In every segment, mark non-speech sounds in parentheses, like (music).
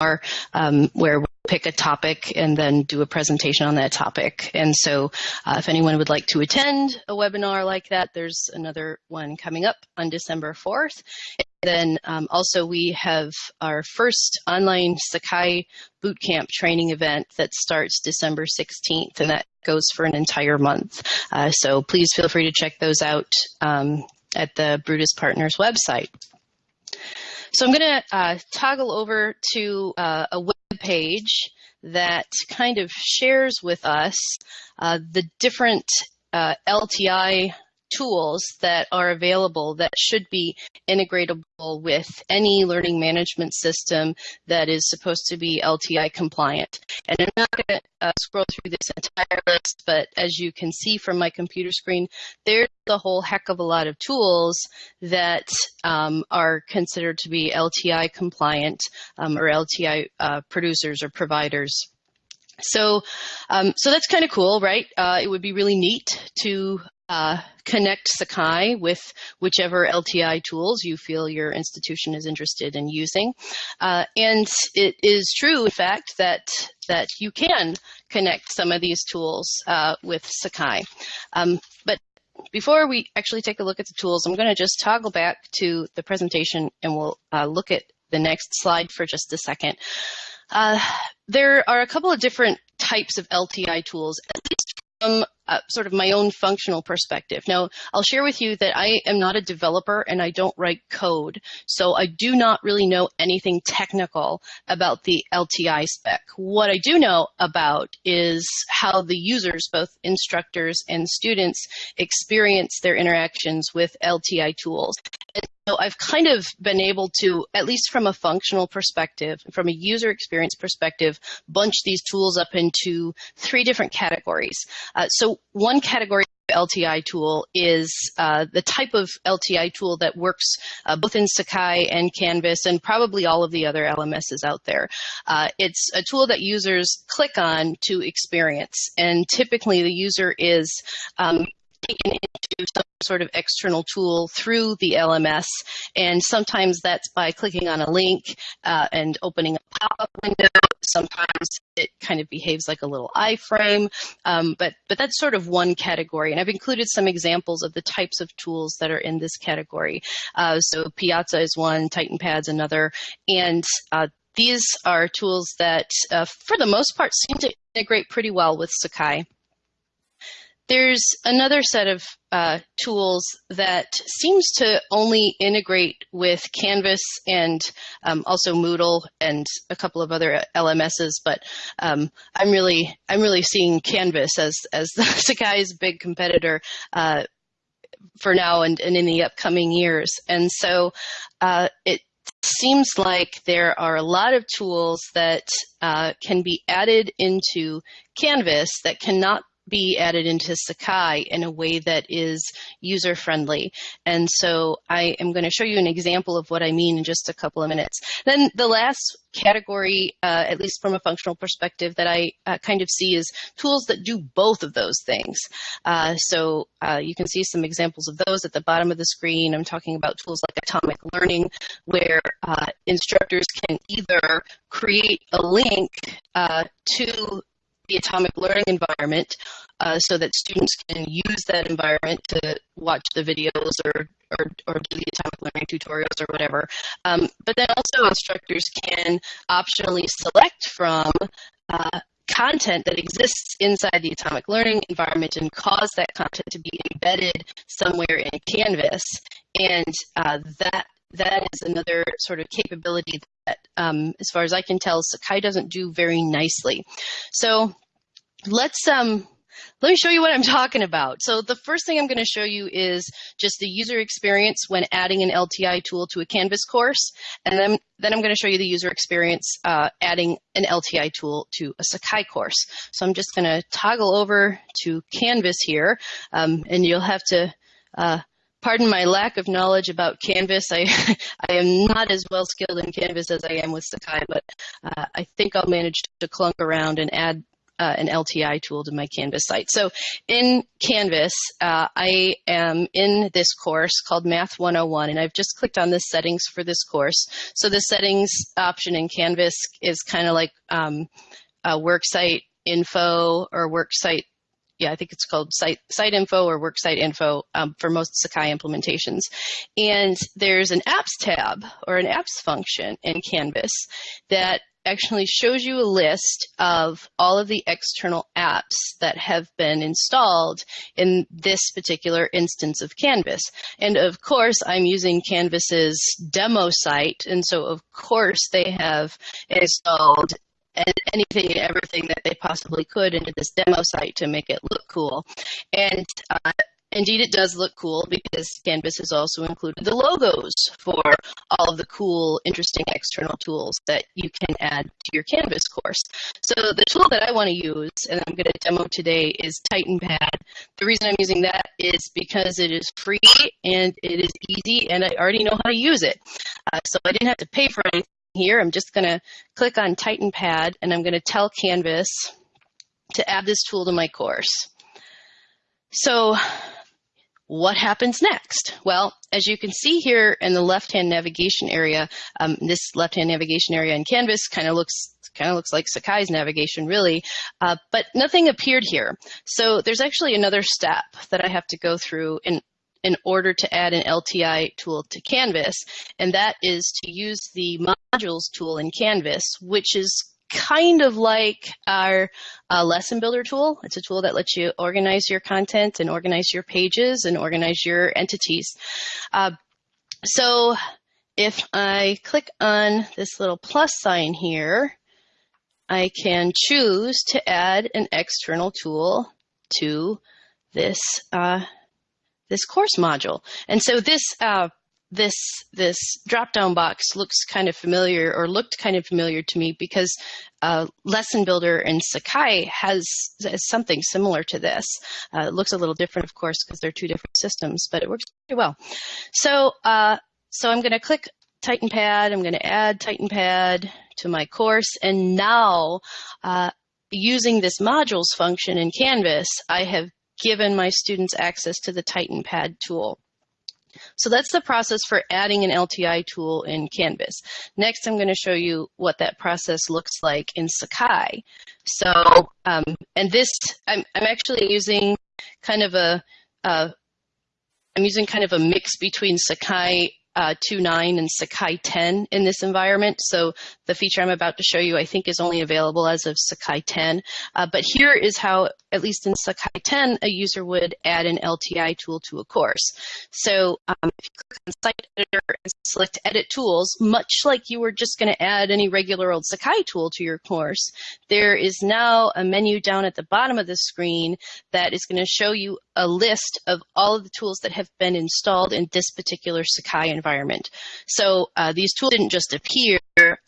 um, where we'll pick a topic and then do a presentation on that topic. And so uh, if anyone would like to attend a webinar like that, there's another one coming up on December 4th. And then um, also we have our first online Sakai bootcamp training event that starts December 16th and that goes for an entire month. Uh, so please feel free to check those out um, at the Brutus Partners website. So I'm going to uh, toggle over to uh, a web page that kind of shares with us uh, the different uh, LTI tools that are available that should be integratable with any learning management system that is supposed to be LTI compliant. And I'm not going to uh, scroll through this entire list, but as you can see from my computer screen, there's a whole heck of a lot of tools that um, are considered to be LTI compliant um, or LTI uh, producers or providers. So, um, so that's kind of cool, right? Uh, it would be really neat to uh, connect Sakai with whichever LTI tools you feel your institution is interested in using. Uh, and it is true, in fact, that that you can connect some of these tools uh, with Sakai. Um, but before we actually take a look at the tools, I'm going to just toggle back to the presentation and we'll uh, look at the next slide for just a second. Uh, there are a couple of different types of LTI tools, at least from uh, sort of my own functional perspective. Now, I'll share with you that I am not a developer and I don't write code, so I do not really know anything technical about the LTI spec. What I do know about is how the users, both instructors and students, experience their interactions with LTI tools. And so I've kind of been able to, at least from a functional perspective, from a user experience perspective, bunch these tools up into three different categories. Uh, so one category of LTI tool is uh, the type of LTI tool that works uh, both in Sakai and Canvas and probably all of the other LMSs out there. Uh, it's a tool that users click on to experience, and typically the user is um, taken into some sort of external tool through the LMS. And sometimes that's by clicking on a link uh, and opening a pop-up window. Sometimes it kind of behaves like a little iframe. Um, but, but that's sort of one category. And I've included some examples of the types of tools that are in this category. Uh, so Piazza is one, TitanPad's another. And uh, these are tools that, uh, for the most part, seem to integrate pretty well with Sakai. There's another set of uh, tools that seems to only integrate with Canvas and um, also Moodle and a couple of other LMSs, but um, I'm really I'm really seeing Canvas as as (laughs) Sakai's big competitor uh, for now and, and in the upcoming years. And so uh, it seems like there are a lot of tools that uh, can be added into Canvas that cannot be added into Sakai in a way that is user friendly. And so I am going to show you an example of what I mean in just a couple of minutes. Then the last category, uh, at least from a functional perspective, that I uh, kind of see is tools that do both of those things. Uh, so uh, you can see some examples of those at the bottom of the screen. I'm talking about tools like Atomic Learning, where uh, instructors can either create a link uh, to the atomic learning environment uh, so that students can use that environment to watch the videos or, or, or do the atomic learning tutorials or whatever. Um, but then also instructors can optionally select from uh, content that exists inside the atomic learning environment and cause that content to be embedded somewhere in Canvas. And uh, that that is another sort of capability that, um, as far as I can tell, Sakai doesn't do very nicely. So let's um, let me show you what I'm talking about. So the first thing I'm going to show you is just the user experience when adding an LTI tool to a Canvas course. And then, then I'm going to show you the user experience uh, adding an LTI tool to a Sakai course. So I'm just going to toggle over to Canvas here, um, and you'll have to uh, pardon my lack of knowledge about Canvas. I, (laughs) I am not as well skilled in Canvas as I am with Sakai, but uh, I think I'll manage to clunk around and add uh, an LTI tool to my Canvas site. So in Canvas, uh, I am in this course called Math 101, and I've just clicked on the settings for this course. So the settings option in Canvas is kind of like um, a worksite info or worksite yeah, I think it's called site site info or worksite info um, for most Sakai implementations. And there's an apps tab or an apps function in Canvas that actually shows you a list of all of the external apps that have been installed in this particular instance of Canvas. And of course, I'm using Canvas's demo site. And so of course they have installed anything and everything that they possibly could into this demo site to make it look cool. And uh, Indeed, it does look cool because Canvas has also included the logos for all of the cool, interesting external tools that you can add to your Canvas course. So the tool that I want to use, and I'm going to demo today, is TitanPad. The reason I'm using that is because it is free and it is easy, and I already know how to use it. Uh, so I didn't have to pay for anything here. I'm just going to click on TitanPad, and I'm going to tell Canvas to add this tool to my course. So what happens next? Well, as you can see here in the left-hand navigation area, um, this left-hand navigation area in Canvas kind of looks kind of looks like Sakai's navigation really, uh, but nothing appeared here. So there's actually another step that I have to go through in in order to add an LTI tool to Canvas, and that is to use the modules tool in Canvas, which is kind of like our uh, lesson builder tool. It's a tool that lets you organize your content and organize your pages and organize your entities. Uh, so if I click on this little plus sign here, I can choose to add an external tool to this uh, this course module. And so this uh, this this drop down box looks kind of familiar or looked kind of familiar to me because uh, Lesson Builder in Sakai has, has something similar to this. Uh, it looks a little different, of course, because they're two different systems, but it works pretty well. So uh, so I'm going to click TitanPad. I'm going to add TitanPad to my course, and now uh, using this modules function in Canvas, I have given my students access to the TitanPad tool. So that's the process for adding an LTI tool in Canvas. Next, I'm going to show you what that process looks like in Sakai. So, um, and this, I'm, I'm actually using kind of a, uh, I'm using kind of a mix between Sakai uh, 2.9 and Sakai 10 in this environment. So the feature I'm about to show you, I think, is only available as of Sakai 10. Uh, but here is how, at least in Sakai 10, a user would add an LTI tool to a course. So um, if you click on Site Editor and select Edit Tools, much like you were just going to add any regular old Sakai tool to your course, there is now a menu down at the bottom of the screen that is going to show you a list of all of the tools that have been installed in this particular Sakai environment. So uh, these tools didn't just appear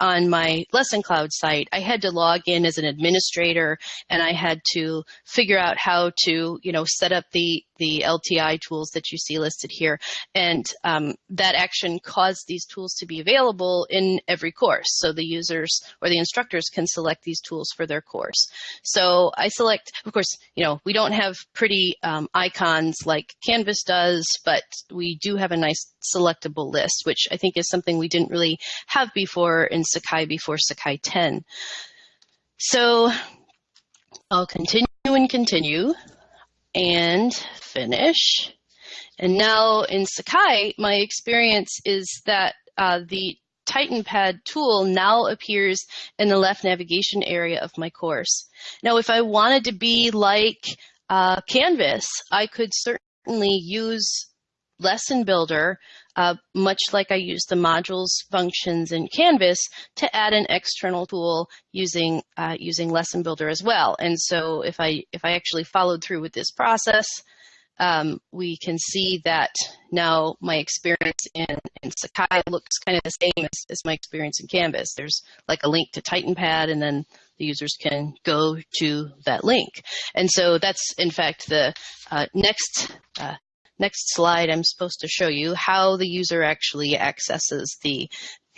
on my lesson cloud site. I had to log in as an administrator and I had to figure out how to, you know, set up the the LTI tools that you see listed here. And um, that action caused these tools to be available in every course. So the users or the instructors can select these tools for their course. So I select, of course, you know, we don't have pretty um, icons like Canvas does, but we do have a nice selectable list, which I think is something we didn't really have before in Sakai before Sakai 10. So I'll continue and continue and finish. And now in Sakai, my experience is that uh, the TitanPad tool now appears in the left navigation area of my course. Now, if I wanted to be like uh, Canvas, I could certainly use Lesson Builder, uh, much like I use the modules functions in Canvas, to add an external tool using uh, using Lesson Builder as well. And so, if I if I actually followed through with this process, um, we can see that now my experience in, in Sakai looks kind of the same as, as, my experience in Canvas. There's like a link to TitanPad and then the users can go to that link. And so that's in fact the uh, next uh, next slide I'm supposed to show you how the user actually accesses the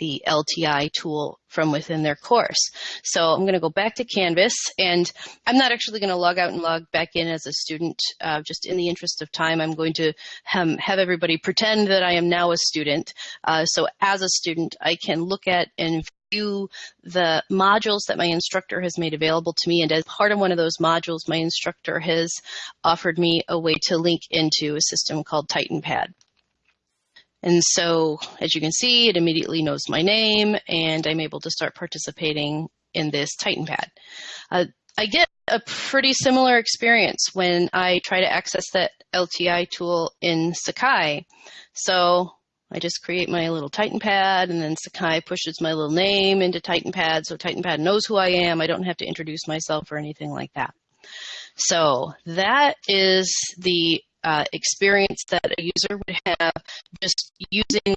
the LTI tool from within their course. So I'm going to go back to Canvas and I'm not actually going to log out and log back in as a student. Uh, just in the interest of time, I'm going to um, have everybody pretend that I am now a student. Uh, so as a student, I can look at and view the modules that my instructor has made available to me. And as part of one of those modules, my instructor has offered me a way to link into a system called TitanPad. And so, as you can see, it immediately knows my name and I'm able to start participating in this TitanPad. Uh, I get a pretty similar experience when I try to access that LTI tool in Sakai. So I just create my little TitanPad and then Sakai pushes my little name into TitanPad so TitanPad knows who I am. I don't have to introduce myself or anything like that. So that is the uh, experience that a user would have just using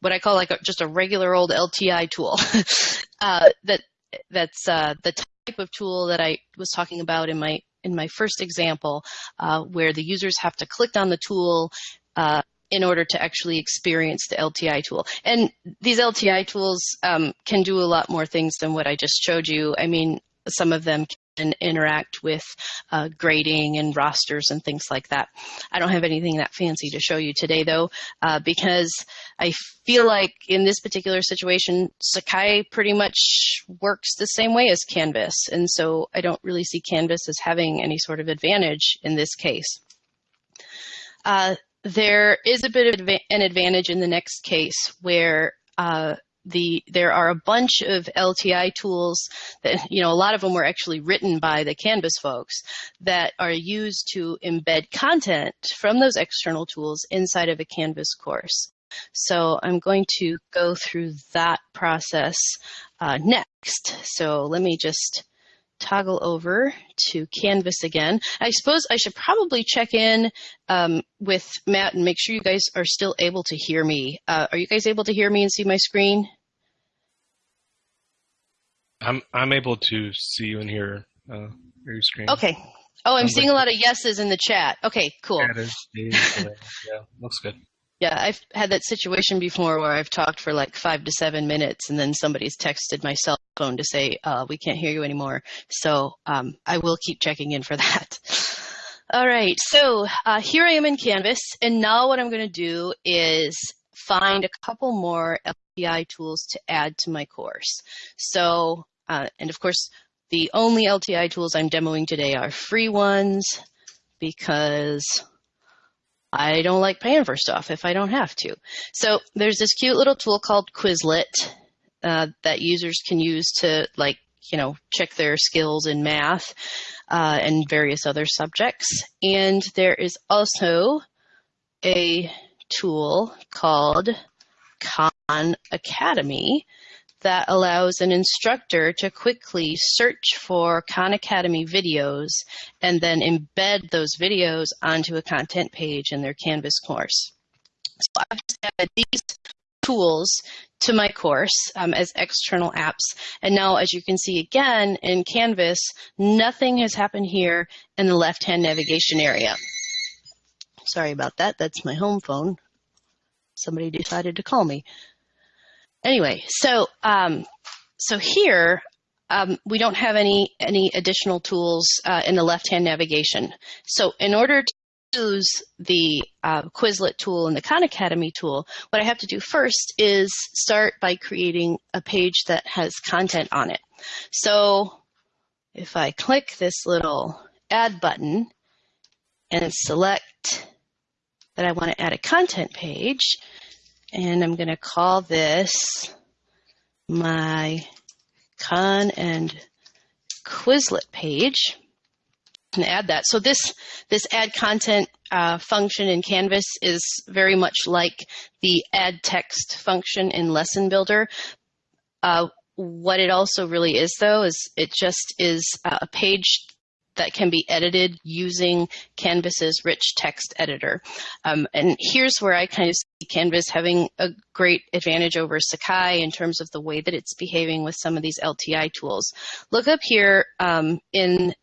what I call like a, just a regular old LTI tool. (laughs) uh, that that's uh, the type of tool that I was talking about in my in my first example, uh, where the users have to click on the tool uh, in order to actually experience the LTI tool. And these LTI tools um, can do a lot more things than what I just showed you. I mean, some of them and interact with uh, grading and rosters and things like that. I don't have anything that fancy to show you today though, uh, because I feel like in this particular situation, Sakai pretty much works the same way as Canvas. And so I don't really see Canvas as having any sort of advantage in this case. Uh, there is a bit of an advantage in the next case where uh, the there are a bunch of LTI tools that you know a lot of them were actually written by the Canvas folks that are used to embed content from those external tools inside of a Canvas course. So I'm going to go through that process uh, next. So let me just toggle over to Canvas again. I suppose I should probably check in um, with Matt and make sure you guys are still able to hear me. Uh, are you guys able to hear me and see my screen? I'm I'm able to see you and hear uh, your screen. Okay. Oh, I'm seeing like a lot of yeses in the chat. Okay, cool. yeah, looks good. Yeah, I've had that situation before where I've talked for like five to seven minutes and then somebody's texted my cell phone to say, uh, we can't hear you anymore. So um, I will keep checking in for (laughs) that. All right, so uh, here I am in Canvas, and now what I'm going to do is find a couple more LTI tools to add to my course. So, uh, and of course, the only LTI tools I'm demoing today are free ones because I don't like paying for stuff if I don't have to. So there's this cute little tool called Quizlet uh, that users can use to like, you know, check their skills in math uh, and various other subjects. And there is also a tool called Khan Academy that allows an instructor to quickly search for Khan Academy videos and then embed those videos onto a content page in their Canvas course. So I've just added these tools to my course um, as external apps. And now, as you can see again in Canvas, nothing has happened here in the left-hand navigation area. Sorry about that. That's my home phone. Somebody decided to call me. Anyway, so um, so here um, we don't have any any additional tools uh, in the left-hand navigation. So in order to use the uh, Quizlet tool and the Khan Academy tool, what I have to do first is start by creating a page that has content on it. So if I click this little add button and select that I want to add a content page, and I'm going to call this my Khan and Quizlet page and add that. So this this add content uh, function in Canvas is very much like the add text function in Lesson Builder. Uh, what it also really is, though, is it just is a page that can be edited using Canvas's rich text editor. Um, and here's where I kind of see Canvas having a great advantage over Sakai in terms of the way that it's behaving with some of these LTI tools. Look up here um, in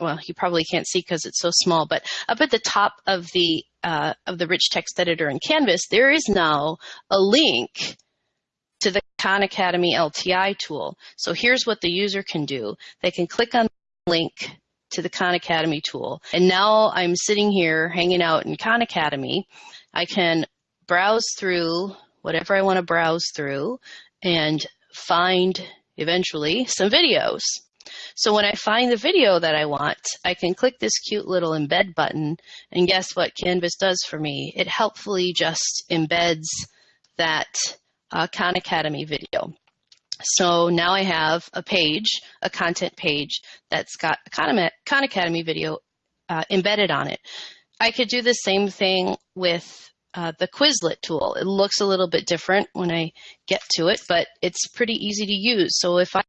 well, you probably can't see because it's so small, but up at the top of the uh, of the rich text editor in Canvas, there is now a link to the Khan Academy LTI tool. So here's what the user can do. They can click on the link to the Khan Academy tool. And now I'm sitting here hanging out in Khan Academy. I can browse through whatever I want to browse through and find eventually some videos. So when I find the video that I want, I can click this cute little embed button and guess what Canvas does for me? It helpfully just embeds that uh, Khan Academy video. So now I have a page, a content page that's got Khan Academy video uh, embedded on it. I could do the same thing with uh, the Quizlet tool. It looks a little bit different when I get to it, but it's pretty easy to use. So if I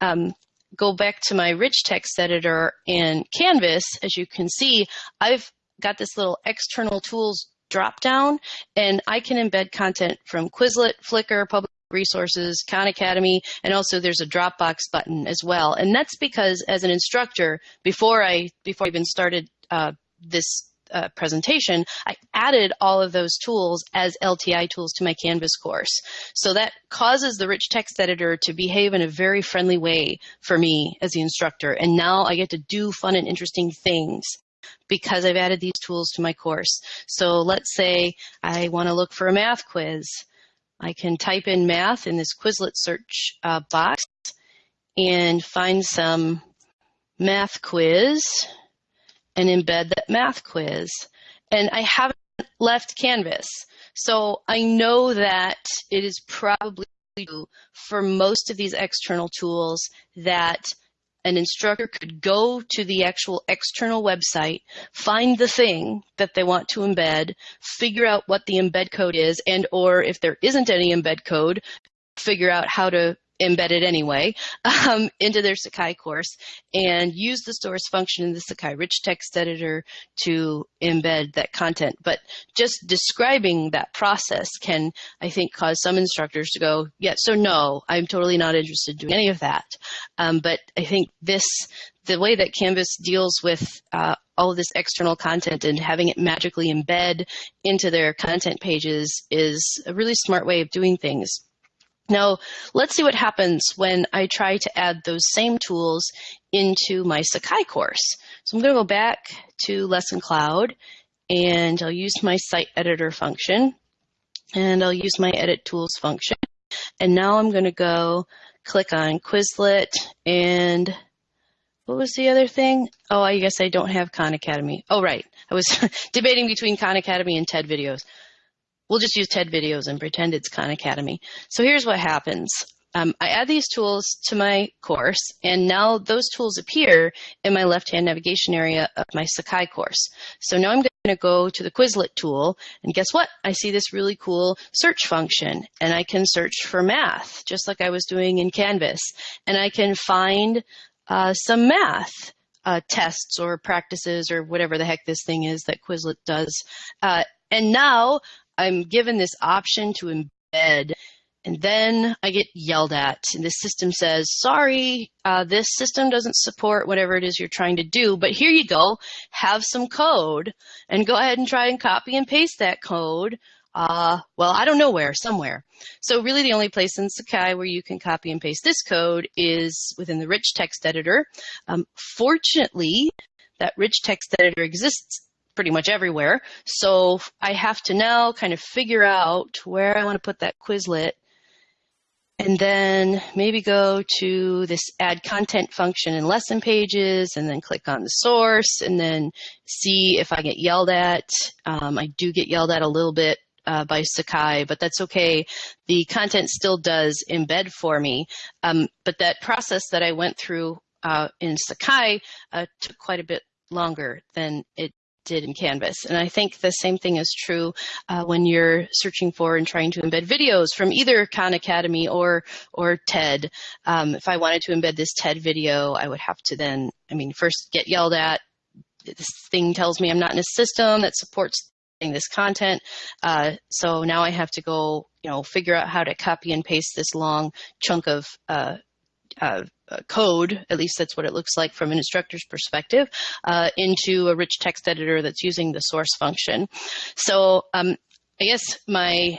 um, go back to my rich text editor in Canvas, as you can see, I've got this little external tools drop down and I can embed content from Quizlet, Flickr, Public Resources, Khan Academy, and also there's a Dropbox button as well. And that's because as an instructor, before I before I even started uh, this uh, presentation, I added all of those tools as LTI tools to my Canvas course. So that causes the rich text editor to behave in a very friendly way for me as the instructor. And now I get to do fun and interesting things because I've added these tools to my course. So let's say I want to look for a math quiz. I can type in math in this Quizlet search uh, box and find some math quiz and embed that math quiz. And I haven't left Canvas. So I know that it is probably for most of these external tools that an instructor could go to the actual external website, find the thing that they want to embed, figure out what the embed code is, and or if there isn't any embed code, figure out how to embedded anyway (laughs) um, into their Sakai course and use the source function in the Sakai rich text editor to embed that content. But just describing that process can, I think, cause some instructors to go, yeah, so no, I'm totally not interested in doing any of that. Um, but I think this, the way that Canvas deals with uh, all of this external content and having it magically embed into their content pages is a really smart way of doing things. Now, let's see what happens when I try to add those same tools into my Sakai course. So I'm going to go back to Lesson Cloud and I'll use my site editor function and I'll use my edit tools function. And now I'm going to go click on Quizlet and what was the other thing? Oh, I guess I don't have Khan Academy. Oh, right. I was (laughs) debating between Khan Academy and TED videos. We'll just use TED videos and pretend it's Khan Academy. So here's what happens. Um, I add these tools to my course, and now those tools appear in my left-hand navigation area of my Sakai course. So now I'm going to go to the Quizlet tool, and guess what? I see this really cool search function, and I can search for math, just like I was doing in Canvas, and I can find uh, some math. Uh, tests or practices or whatever the heck this thing is that Quizlet does. Uh, and now I'm given this option to embed and then I get yelled at, and the system says, sorry, uh, this system doesn't support whatever it is you're trying to do, but here you go, have some code, and go ahead and try and copy and paste that code. Uh, well, I don't know where, somewhere. So really the only place in Sakai where you can copy and paste this code is within the rich text editor. Um, fortunately, that rich text editor exists pretty much everywhere. So I have to now kind of figure out where I want to put that Quizlet and then maybe go to this add content function in lesson pages and then click on the source and then see if I get yelled at. Um, I do get yelled at a little bit uh, by Sakai, but that's okay. The content still does embed for me. Um, but that process that I went through uh, in Sakai uh, took quite a bit longer than it did in Canvas. And I think the same thing is true uh, when you're searching for and trying to embed videos from either Khan Academy or or TED. Um, if I wanted to embed this TED video, I would have to then, I mean, first get yelled at. This thing tells me I'm not in a system that supports this content. Uh, so now I have to go, you know, figure out how to copy and paste this long chunk of uh, uh, code, at least that's what it looks like from an instructor's perspective, uh, into a rich text editor that's using the source function. So um, I guess my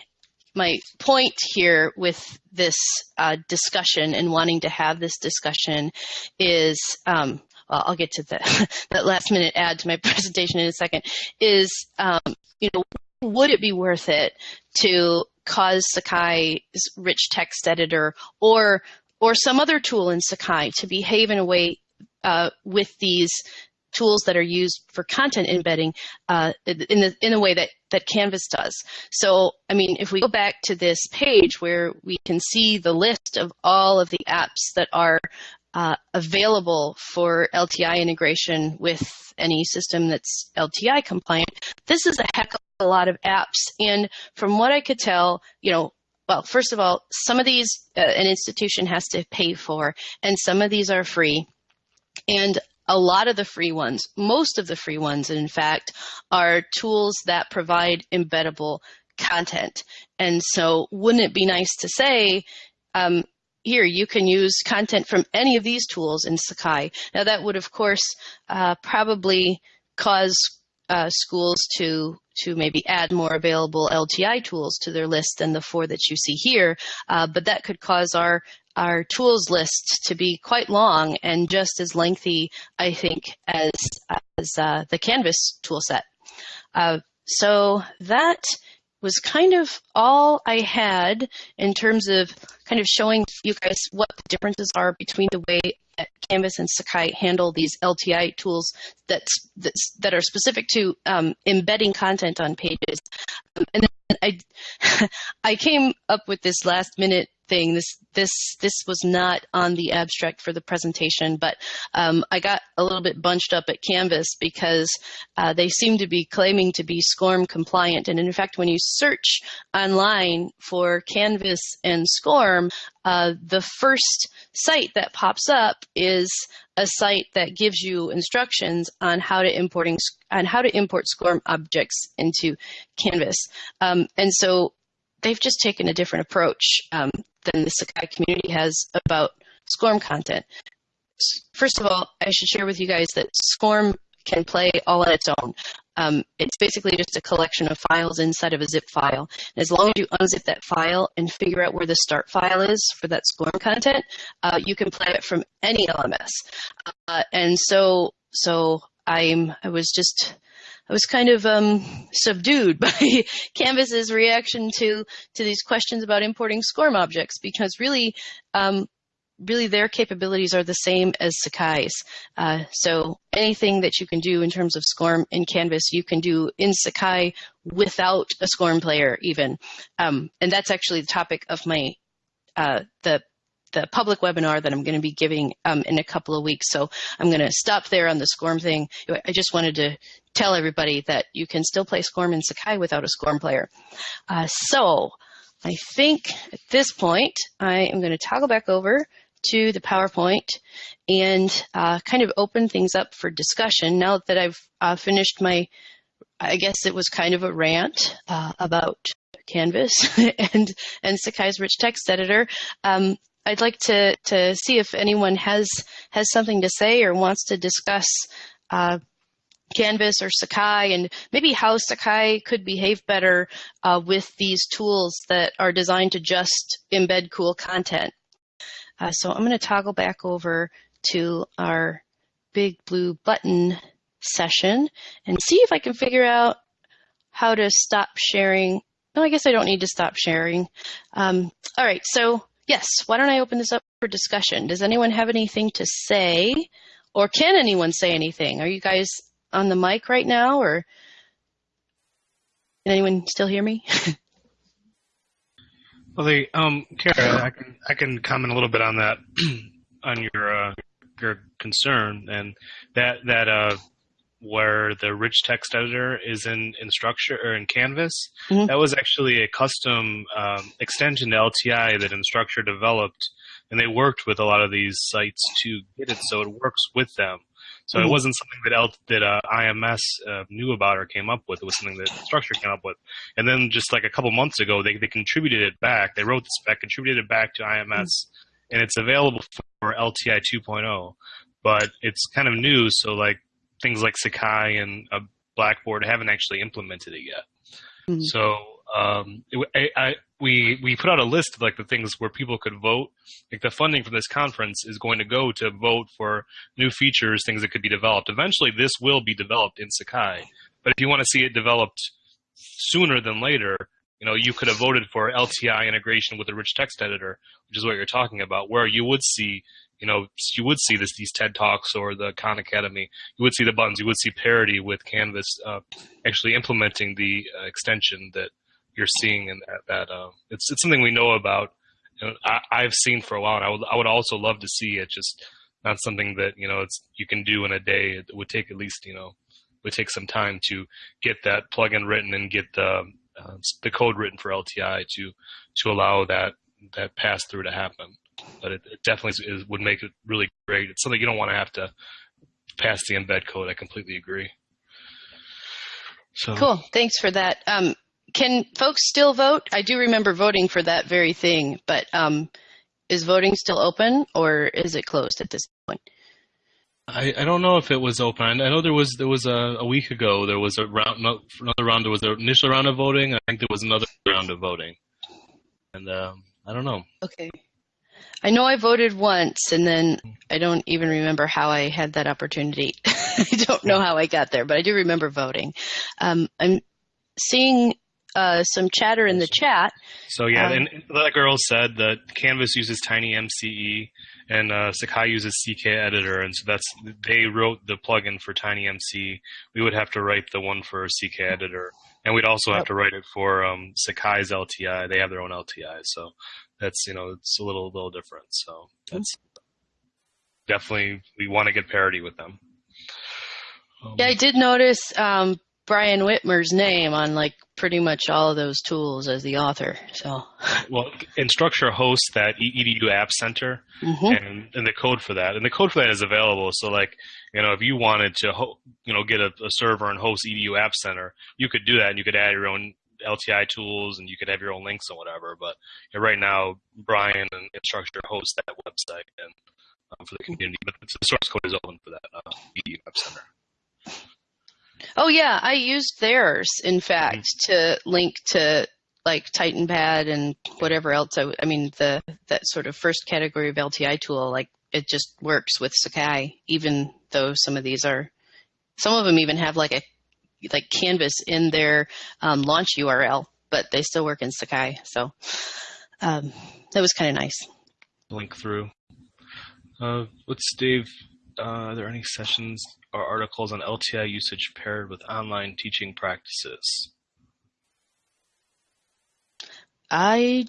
my point here with this uh, discussion and wanting to have this discussion is um, well, I'll get to the, (laughs) that last minute add to my (laughs) presentation in a second is um, you know would it be worth it to cause Sakai's rich text editor or or some other tool in Sakai to behave in a way uh, with these tools that are used for content embedding uh, in the in the way that that Canvas does. So, I mean, if we go back to this page where we can see the list of all of the apps that are uh, available for LTI integration with any system that's LTI compliant, this is a heck of a lot of apps. And from what I could tell, you know, well, first of all, some of these uh, an institution has to pay for, and some of these are free. And a lot of the free ones, most of the free ones, in fact, are tools that provide embeddable content. And so, wouldn't it be nice to say, um, here, you can use content from any of these tools in Sakai. Now, that would, of course, uh, probably cause uh, schools to to maybe add more available LTI tools to their list than the four that you see here, uh, but that could cause our our tools list to be quite long and just as lengthy, I think, as as uh, the Canvas toolset. Uh, so that was kind of all I had in terms of kind of showing you guys what the differences are between the way that Canvas and Sakai handle these LTI tools that's that are specific to um, embedding content on pages. Um, and I, (laughs) I came up with this last minute thing. This this this was not on the abstract for the presentation, but um, I got a little bit bunched up at Canvas because uh, they seem to be claiming to be SCORM compliant. And in fact, when you search online for Canvas and SCORM, uh, the first site that pops up is a site that gives you instructions on how to importing on how to import SCORM objects into Canvas. Um, and so they've just taken a different approach um, than the Sakai community has about SCORM content. First of all, I should share with you guys that SCORM can play all on its own. Um, it's basically just a collection of files inside of a zip file. And as long as you unzip that file and figure out where the start file is for that SCORM content, uh, you can play it from any LMS. Uh, and so, so I'm, I was just I was kind of um, subdued (laughs) by Canvas's reaction to to these questions about importing SCORM objects because really, um, really their capabilities are the same as Sakai's. Uh, so anything that you can do in terms of SCORM in Canvas, you can do in Sakai without a SCORM player even. Um, and that's actually the topic of my uh, the the public webinar that I'm going to be giving um, in a couple of weeks. So I'm going to stop there on the SCORM thing. I just wanted to tell everybody that you can still play SCORM in Sakai without a SCORM player. Uh, so I think at this point, I am going to toggle back over to the PowerPoint and uh, kind of open things up for discussion. Now that I've uh, finished my, I guess it was kind of a rant uh, about Canvas (laughs) and and Sakai's rich text editor. Um, I'd like to to see if anyone has has something to say or wants to discuss uh, Canvas or Sakai and maybe how Sakai could behave better uh, with these tools that are designed to just embed cool content. Uh, so I'm going to toggle back over to our big blue button session and see if I can figure out how to stop sharing. No, I guess I don't need to stop sharing. Um, all right, so yes, why don't I open this up for discussion? Does anyone have anything to say? Or can anyone say anything? Are you guys on the mic right now, or can anyone still hear me? (laughs) well, the um, Kara, I can I can comment a little bit on that, (clears throat) on your uh, your concern, and that that uh, where the rich text editor is in Instructure or in Canvas. Mm-hmm. That was actually a custom um, extension to LTI that Instructure developed, and they worked with a lot of these sites to get it so it works with them. So mm-hmm. it wasn't something that L- that uh, IMS uh, knew about or came up with. It was something that Instructure came up with. And then just like a couple months ago, they they contributed it back. They wrote the spec, contributed it back to IMS, mm-hmm. and it's available for LTI 2.0. But it's kind of new, so like things like Sakai and a Blackboard haven't actually implemented it yet. Mm-hmm. So um, it, I, we we put out a list of like the things where people could vote. Like the funding from this conference is going to go to vote for new features, things that could be developed. Eventually, this will be developed in Sakai. But if you want to see it developed sooner than later, you know, you could have voted for LTI integration with a rich text editor, which is what you're talking about, where you would see, you know, you would see this these TED Talks or the Khan Academy. You would see the buttons. You would see parity with Canvas uh, actually implementing the uh, extension that you're seeing, and that, that uh, it's it's something we know about. I, have seen for a while, and I would I would also love to see it. Just not something that you know it's you can do in a day. It would take at least you know would take some time to get that plugin written and get the uh, the code written for LTI to to allow that that pass through to happen. But it, it definitely is, would make it really great. It's something you don't want to have to pass the embed code. I completely agree. So cool. Thanks for that. Um, can folks still vote? I do remember voting for that very thing, but um, is voting still open or is it closed at this point? I, I don't know if it was open. I know there was there was a, a week ago there was a round another round. There was an initial round of voting. I think there was another round of voting, and um, I don't know. Okay, I know I voted once, and then I don't even remember how I had that opportunity. (laughs) I don't know how I got there, but I do remember voting. Um, I'm seeing uh, some chatter in the chat. So yeah, um, and that girl said that Canvas uses Tiny MCE and uh, Sakai uses CK Editor, and so that's they wrote the plugin for TinyMCE. We would have to write the one for CK Editor, and we'd also have to write it for um, Sakai's LTI. They have their own LTI, so that's you know it's a little little different. So that's definitely we want to get parity with them. Um, yeah, I did notice um, Brian Whitmer's name on like pretty much all of those tools as the author. So, well, Instructure hosts that edu app center mm-hmm. and, and the code for that, and the code for that is available. So, like, you know, if you wanted to, ho- you know, get a, a server and host edu app center, you could do that, and you could add your own LTI tools, and you could have your own links and whatever. But right now, Brian and Instructure host that website and um, for the community, but the source code is open for that uh, edu app center. Oh yeah, I used theirs in fact mm-hmm. to link to like TitanPad and whatever else. I, I mean the that sort of first category of LTI tool, like it just works with Sakai, even though some of these are, some of them even have like a like Canvas in their um, launch URL, but they still work in Sakai. So um, that was kind of nice. Link through. Uh, what's Dave? Uh, are there any sessions or articles on LTI usage paired with online teaching practices? I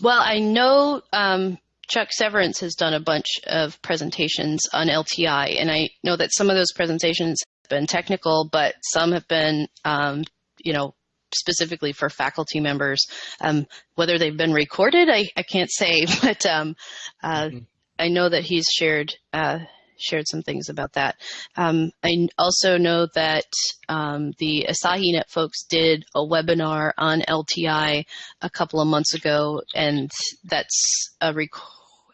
well, I know um, Chuck Severance has done a bunch of presentations on LTI, and I know that some of those presentations have been technical, but some have been, um, you know, specifically for faculty members. Um, whether they've been recorded, I, I can't say, (laughs) but um, uh, mm-hmm. I know that he's shared uh, shared some things about that. Um, I also know that um, the AsahiNet folks did a webinar on LTI a couple of months ago, and that's a rec-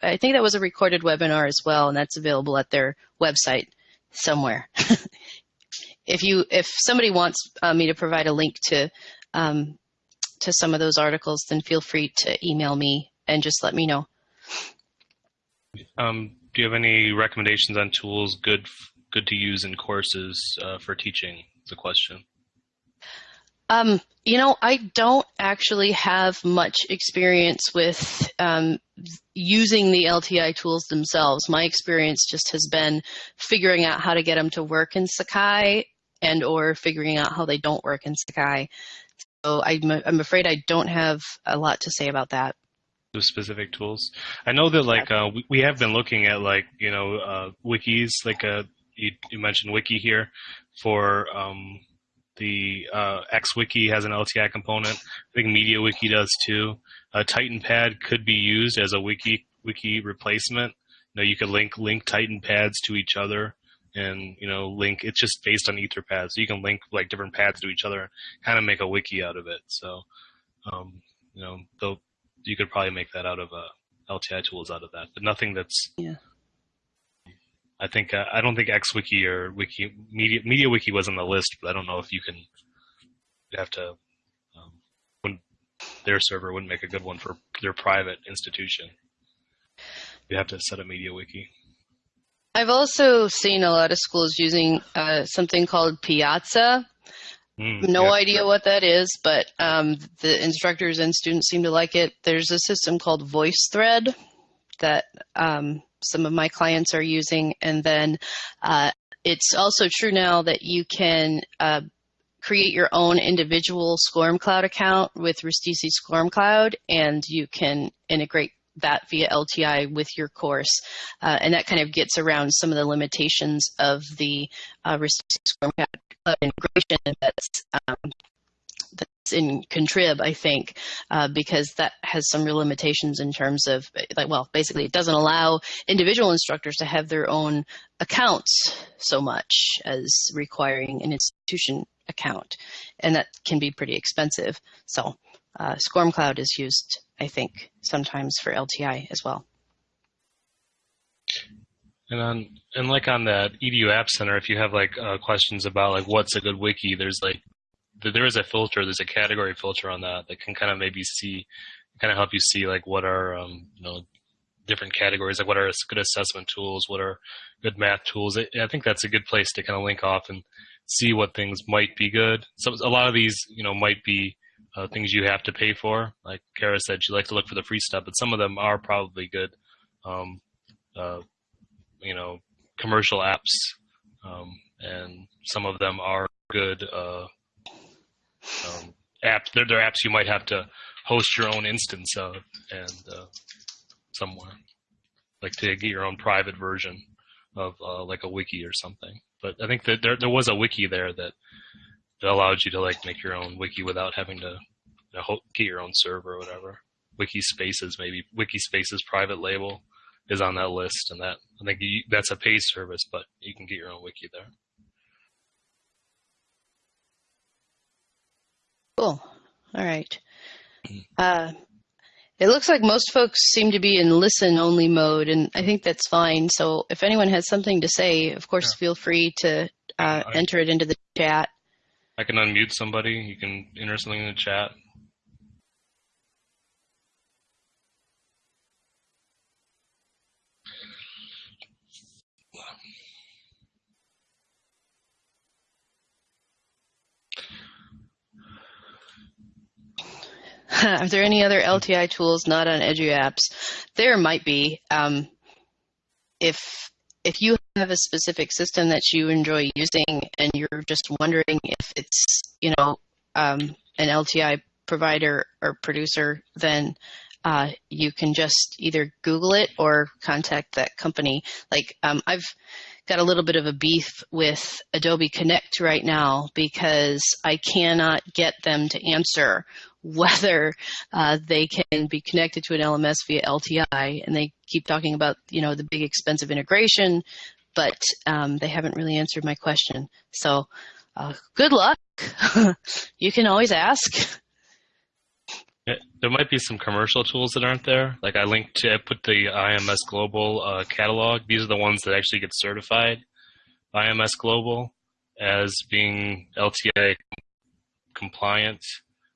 I think that was a recorded webinar as well, and that's available at their website somewhere. (laughs) if you if somebody wants uh, me to provide a link to um, to some of those articles, then feel free to email me and just let me know. Um, do you have any recommendations on tools good good to use in courses uh, for teaching? The question. Um, you know, I don't actually have much experience with um, using the LTI tools themselves. My experience just has been figuring out how to get them to work in Sakai and or figuring out how they don't work in Sakai. So I'm, I'm afraid I don't have a lot to say about that specific tools. I know that like uh, we, we have been looking at like you know uh, wikis like uh, you, you mentioned wiki here for um, the uh, XWiki has an LTI component. I think MediaWiki does too. Uh, TitanPad could be used as a wiki wiki replacement. You know, you could link link TitanPads to each other, and you know, link. It's just based on Etherpad, so you can link like different pads to each other, and kind of make a wiki out of it. So, um, you know, the you could probably make that out of uh, LTI tools out of that, but nothing that's. Yeah. I think uh, I don't think XWiki or Wiki Media MediaWiki was on the list, but I don't know if you can. You have to um, their server wouldn't make a good one for their private institution. You have to set a MediaWiki. I've also seen a lot of schools using uh, something called Piazza. Mm, no yeah, idea yeah. what that is, but um, the instructors and students seem to like it. There's a system called VoiceThread that um, some of my clients are using, and then uh, it's also true now that you can uh, create your own individual SCORM Cloud account with Rustici SCORM Cloud, and you can integrate that via LTI with your course. Uh, and that kind of gets around some of the limitations of the uh, SCORM Integration that's um, that's in Contrib, I think, uh, because that has some real limitations in terms of, like, well, basically, it doesn't allow individual instructors to have their own accounts so much as requiring an institution account, and that can be pretty expensive. So, uh, SCORM Cloud is used, I think, sometimes for LTI as well. And on and like on that EDU App Center, if you have like uh, questions about like what's a good wiki, there's like there is a filter. There's a category filter on that that can kind of maybe see, kind of help you see like what are um, you know different categories, like what are good assessment tools, what are good math tools. I think that's a good place to kind of link off and see what things might be good. So a lot of these, you know, might be uh, things you have to pay for. Like Kara said, she like to look for the free stuff, but some of them are probably good. Um, uh, you know, commercial apps, um, and some of them are good uh, um, apps. They're, they're apps you might have to host your own instance of and uh, somewhere, like to get your own private version of uh, like a wiki or something. But I think that there there was a wiki there that that allowed you to like make your own wiki without having to you know, get your own server or whatever. Wiki Spaces maybe Wiki Spaces private label is on that list, and that I think you, that's a paid service, but you can get your own wiki there. Cool. All right. Uh, it looks like most folks seem to be in listen only mode, and I think that's fine. So if anyone has something to say, of course, yeah. feel free to uh, enter it into the chat. I can unmute somebody. You can enter something in the chat. (laughs) Are there any other LTI tools not on EduApps? There might be. Um, if if you have a specific system that you enjoy using and you're just wondering if it's you know um, an LTI provider or producer, then uh, you can just either Google it or contact that company. Like um, I've got a little bit of a beef with Adobe Connect right now because I cannot get them to answer whether uh, they can be connected to an LMS via LTI. And they keep talking about, you know, the big expensive integration, but um, they haven't really answered my question. So uh, good luck. (laughs) you can always ask. There might be some commercial tools that aren't there. Like I linked to, I put the IMS Global uh, catalog. These are the ones that actually get certified IMS Global as being LTI compliant.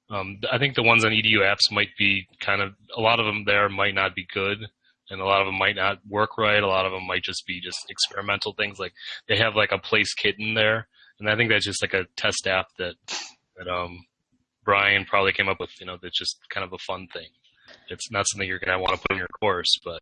Um, I think the ones on EDU apps might be kind of a lot of them there might not be good, and a lot of them might not work right. A lot of them might just be just experimental things. Like they have like a place kitten there, and I think that's just like a test app that that um Brian probably came up with, you know, that's just kind of a fun thing. It's not something you're going to want to put in your course, but.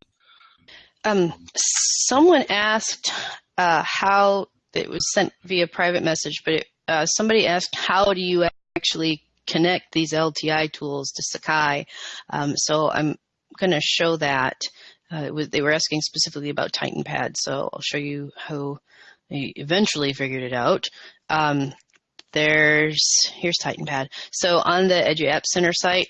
Um, someone asked uh, how it was sent via private message, but it, uh, somebody asked, how do you actually connect these LTI tools to Sakai? Um, so I'm going to show that. Uh, they were asking specifically about TitanPad, so I'll show you how they eventually figured it out. Um, there's, here's TitanPad. So on the Edu App Center site,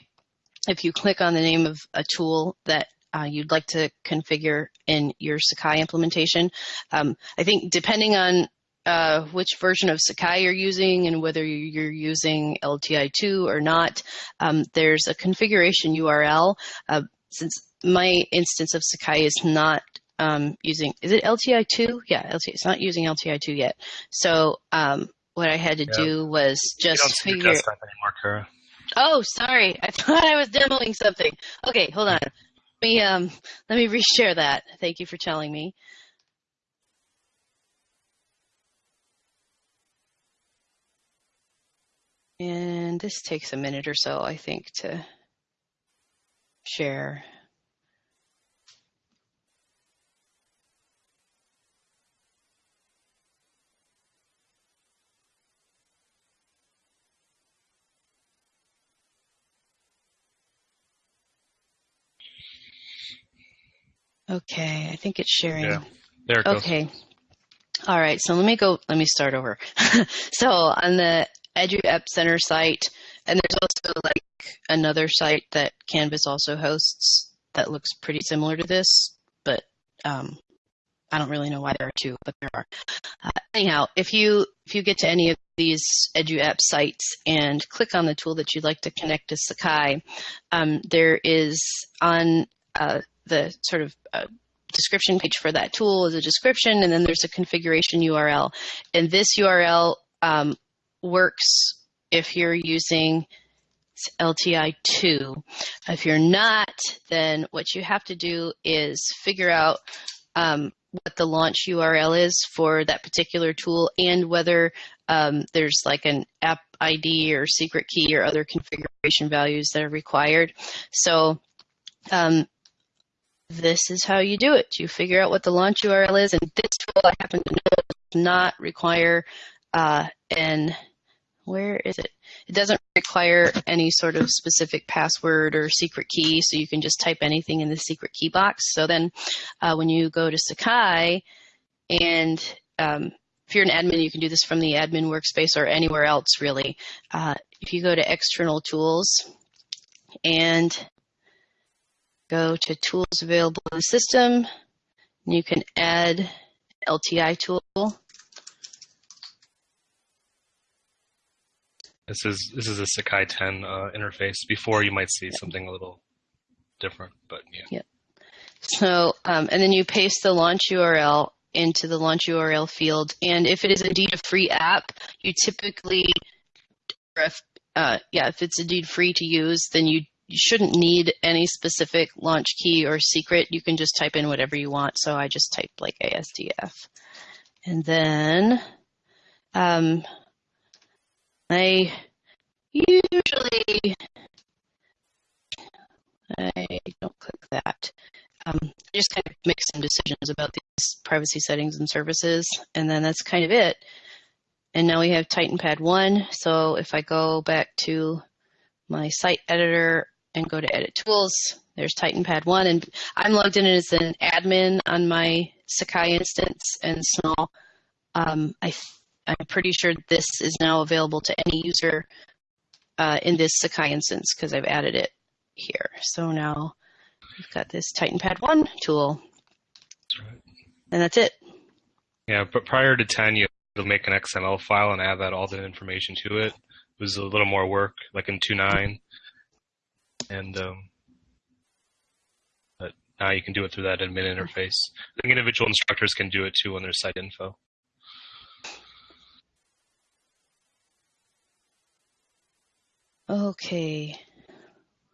if you click on the name of a tool that uh, you'd like to configure in your Sakai implementation, um, I think depending on uh, which version of Sakai you're using and whether you're using LTI2 or not, um, there's a configuration URL. Uh, since my instance of Sakai is not um, using, is it LTI2? Yeah, LTI, it's not using LTI2 yet. So um, what I had to yeah. do was just you don't figure. anymore, Kara. Oh, sorry. (laughs) I thought I was demoing something. Okay, hold on. Let me um let me reshare that. Thank you for telling me. And this takes a minute or so, I think, to share. Okay, I think it's sharing. Yeah, there it goes. Okay. All right, so let me go, let me start over. (laughs) so on the Edu App Center site, and there's also like another site that Canvas also hosts that looks pretty similar to this, but um, I don't really know why there are two, but there are. Uh, anyhow, if you if you get to any of these EduApp sites and click on the tool that you'd like to connect to Sakai, um, there is on uh, the sort of uh, description page for that tool is a description, and then there's a configuration URL. And this URL um, works if you're using LTI2. If you're not, then what you have to do is figure out um, what the launch URL is for that particular tool and whether um, there's like an app ID or secret key or other configuration values that are required. So um, this is how you do it. You figure out what the launch URL is, and this tool I happen to know does not require uh, an where is it? It doesn't require any sort of specific password or secret key, so you can just type anything in the secret key box. So then uh, when you go to Sakai, and um, if you're an admin, you can do this from the admin workspace or anywhere else really. Uh, if you go to external tools and go to tools available in the system. You can add LTI tool. This is this is a Sakai 10 uh, interface. Before you might see something a little different, but yeah. Yep. So, um, and then you paste the launch URL into the launch URL field. And if it is indeed a free app, you typically, if, uh, yeah, if it's indeed free to use, then you you shouldn't need any specific launch key or secret. You can just type in whatever you want. So I just typed like ASDF. And then um, I usually, I don't click that. Um, I just kind of make some decisions about these privacy settings and services, and then that's kind of it. And now we have TitanPad 1. So if I go back to my site editor and go to edit tools. There's TitanPad 1 and I'm logged in as an admin on my Sakai instance and so um, I I'm pretty sure this is now available to any user uh, in this Sakai instance because I've added it here. So now we've got this TitanPad 1 tool. Right. And that's it. Yeah, but prior to 10, you have to make an XML file and add that all the information to it. It was a little more work, like in 2.9 and um, but now you can do it through that admin interface. I think individual instructors can do it too on their site info. Okay.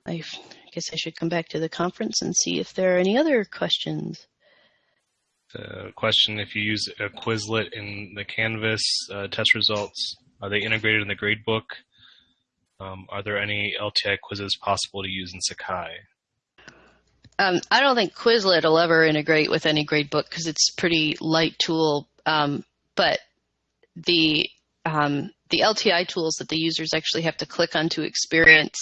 I guess I should come back to the conference and see if there are any other questions. The question, if you use a Quizlet in the Canvas uh, test results, are they integrated in the gradebook? Um, are there any LTI quizzes possible to use in Sakai? Um, I don't think Quizlet will ever integrate with any gradebook because it's a pretty light tool. Um, but the um, the LTI tools that the users actually have to click on to experience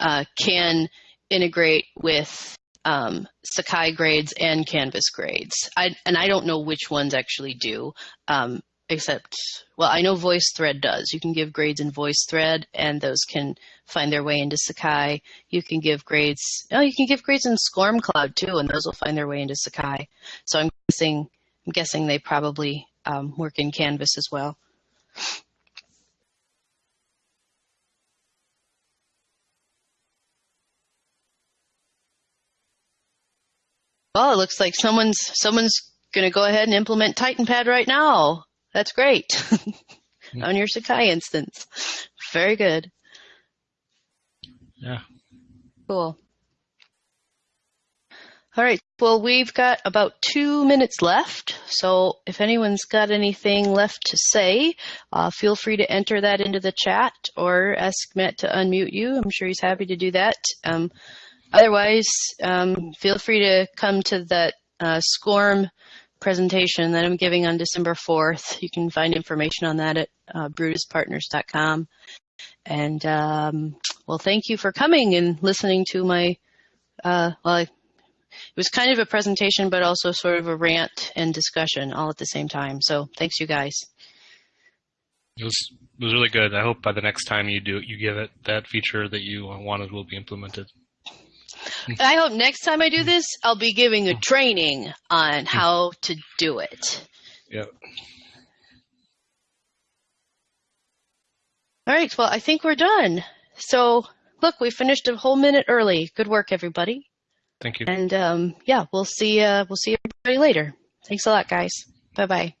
uh, can integrate with um, Sakai grades and Canvas grades. I, and I don't know which ones actually do. Um, except well i know voicethread does you can give grades in voicethread and those can find their way into sakai you can give grades oh you can give grades in SCORM cloud too and those will find their way into sakai so i'm guessing i'm guessing they probably um, work in canvas as well well it looks like someone's someone's going to go ahead and implement titanpad right now that's great (laughs) on your Sakai instance. Very good. Yeah. Cool. All right. Well, we've got about two minutes left. So if anyone's got anything left to say, uh, feel free to enter that into the chat or ask Matt to unmute you. I'm sure he's happy to do that. Um, otherwise, um, feel free to come to that uh, SCORM presentation that I'm giving on December 4th. You can find information on that at uh, brutuspartners.com. And um, well, thank you for coming and listening to my, uh, well, it was kind of a presentation, but also sort of a rant and discussion all at the same time. So thanks, you guys. It was it was really good. I hope by the next time you do you give it that feature that you wanted will be implemented. I hope next time I do this, I'll be giving a training on how to do it. Yep. All right. Well, I think we're done. So look, we finished a whole minute early. Good work, everybody. Thank you. And um, yeah, we'll see. Uh, we'll see everybody later. Thanks a lot, guys. Bye bye.